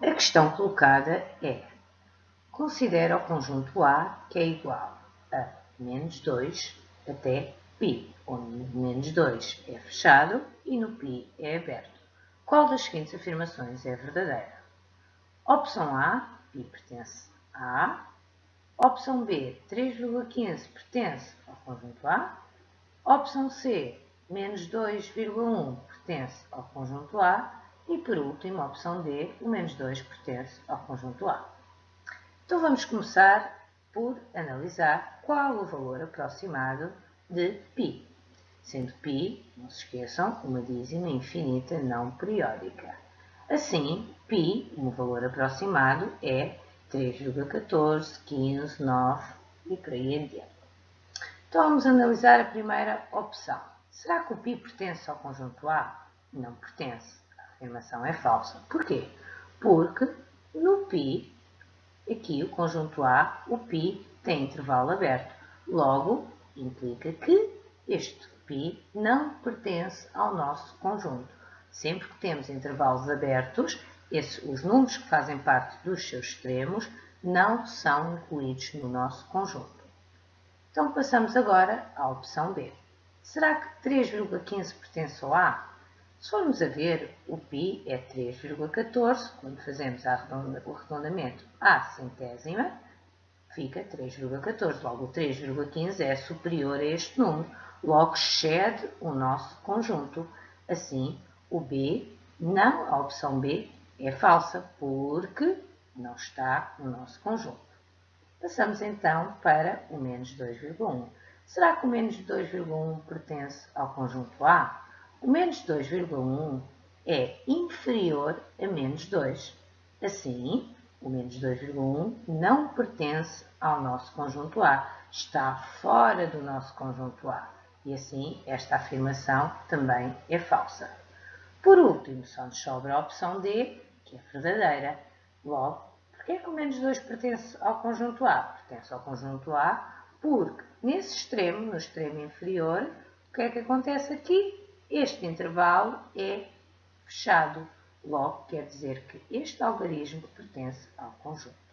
A questão colocada é: considera o conjunto A que é igual a menos 2 até π, onde menos 2 é fechado e no π é aberto. Qual das seguintes afirmações é verdadeira? Opção A, π pertence a A. Opção B, 3,15 pertence ao conjunto A. Opção C, menos 2,1 pertence ao conjunto A. E por último, a opção D, o menos 2 pertence ao conjunto A. Então vamos começar por analisar qual o valor aproximado de π, sendo π, não se esqueçam, uma dízima infinita não periódica. Assim, π, um valor aproximado, é 3,14, 15, 9 e por aí em diante. Então vamos analisar a primeira opção. Será que o π pertence ao conjunto A? Não pertence afirmação é falsa. Por quê? Porque no pi, aqui o conjunto A, o pi tem intervalo aberto. Logo, implica que este pi não pertence ao nosso conjunto. Sempre que temos intervalos abertos, esse, os números que fazem parte dos seus extremos não são incluídos no nosso conjunto. Então passamos agora à opção B. Será que 3,15 pertence ao A? Se formos a ver, o π é 3,14, quando fazemos o arredondamento à centésima, fica 3,14. Logo, o 3,15 é superior a este número, logo excede o nosso conjunto. Assim, o B, não, a opção B, é falsa, porque não está no nosso conjunto. Passamos então para o menos 2,1. Será que o menos 2,1 pertence ao conjunto A? O menos 2,1 é inferior a menos 2. Assim, o menos 2,1 não pertence ao nosso conjunto A, está fora do nosso conjunto A. E assim, esta afirmação também é falsa. Por último, só nos sobra a opção D, que é verdadeira. Logo, porquê é que o menos 2 pertence ao conjunto A? Pertence ao conjunto A porque, nesse extremo, no extremo inferior, o que é que acontece aqui? Este intervalo é fechado. Logo, quer dizer que este algarismo pertence ao conjunto.